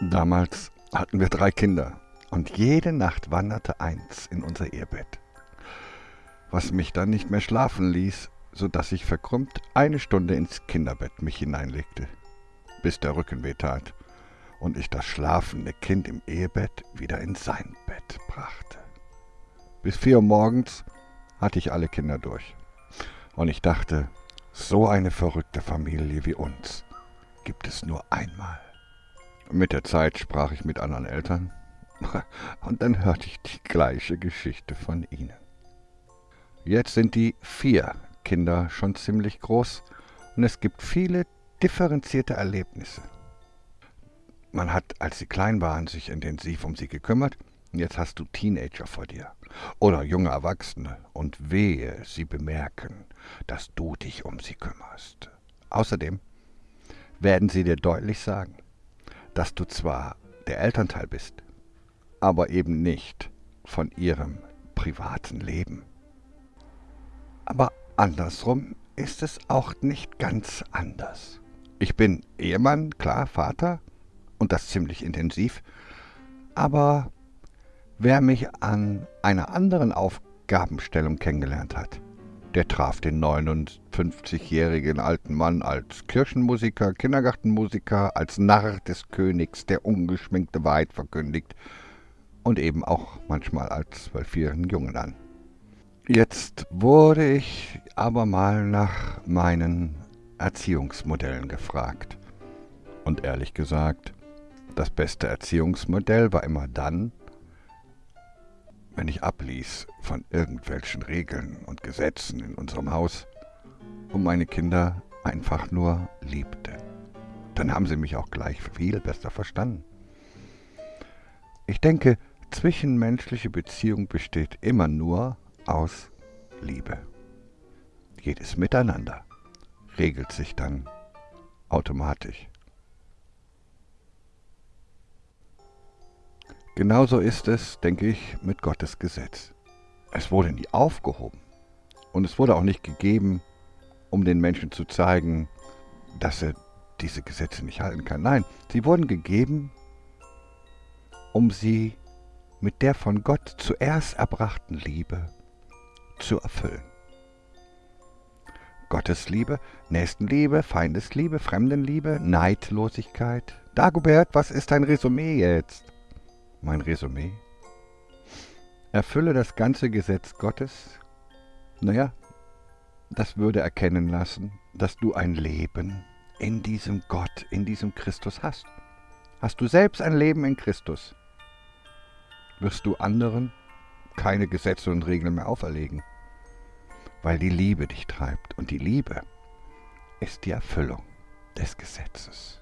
Damals hatten wir drei Kinder und jede Nacht wanderte eins in unser Ehebett, was mich dann nicht mehr schlafen ließ, so dass ich verkrümmt eine Stunde ins Kinderbett mich hineinlegte, bis der Rücken weh tat und ich das schlafende Kind im Ehebett wieder in sein Bett brachte. Bis vier Uhr morgens hatte ich alle Kinder durch und ich dachte, so eine verrückte Familie wie uns gibt es nur einmal. Mit der Zeit sprach ich mit anderen Eltern und dann hörte ich die gleiche Geschichte von ihnen. Jetzt sind die vier Kinder schon ziemlich groß und es gibt viele differenzierte Erlebnisse. Man hat, als sie klein waren, sich intensiv um sie gekümmert und jetzt hast du Teenager vor dir oder junge Erwachsene und wehe, sie bemerken, dass du dich um sie kümmerst. Außerdem werden sie dir deutlich sagen, dass du zwar der Elternteil bist, aber eben nicht von ihrem privaten Leben. Aber andersrum ist es auch nicht ganz anders. Ich bin Ehemann, klar, Vater, und das ziemlich intensiv, aber wer mich an einer anderen Aufgabenstellung kennengelernt hat, der traf den 59-jährigen alten Mann als Kirchenmusiker, Kindergartenmusiker, als Narr des Königs, der ungeschminkte Wahrheit verkündigt und eben auch manchmal als zwölfjährigen Jungen an. Jetzt wurde ich aber mal nach meinen Erziehungsmodellen gefragt. Und ehrlich gesagt, das beste Erziehungsmodell war immer dann, wenn ich abließ von irgendwelchen Regeln und Gesetzen in unserem Haus und meine Kinder einfach nur liebte. Dann haben sie mich auch gleich viel besser verstanden. Ich denke, zwischenmenschliche Beziehung besteht immer nur aus Liebe. Jedes Miteinander regelt sich dann automatisch. Genauso ist es, denke ich, mit Gottes Gesetz. Es wurde nie aufgehoben. Und es wurde auch nicht gegeben, um den Menschen zu zeigen, dass er diese Gesetze nicht halten kann. Nein, sie wurden gegeben, um sie mit der von Gott zuerst erbrachten Liebe zu erfüllen. Gottes Liebe, Nächstenliebe, Feindesliebe, Fremdenliebe, Neidlosigkeit. Dagobert, was ist dein Resümee jetzt? Mein Resümee. Erfülle das ganze Gesetz Gottes. Naja, das würde erkennen lassen, dass du ein Leben in diesem Gott, in diesem Christus hast. Hast du selbst ein Leben in Christus, wirst du anderen keine Gesetze und Regeln mehr auferlegen, weil die Liebe dich treibt. Und die Liebe ist die Erfüllung des Gesetzes.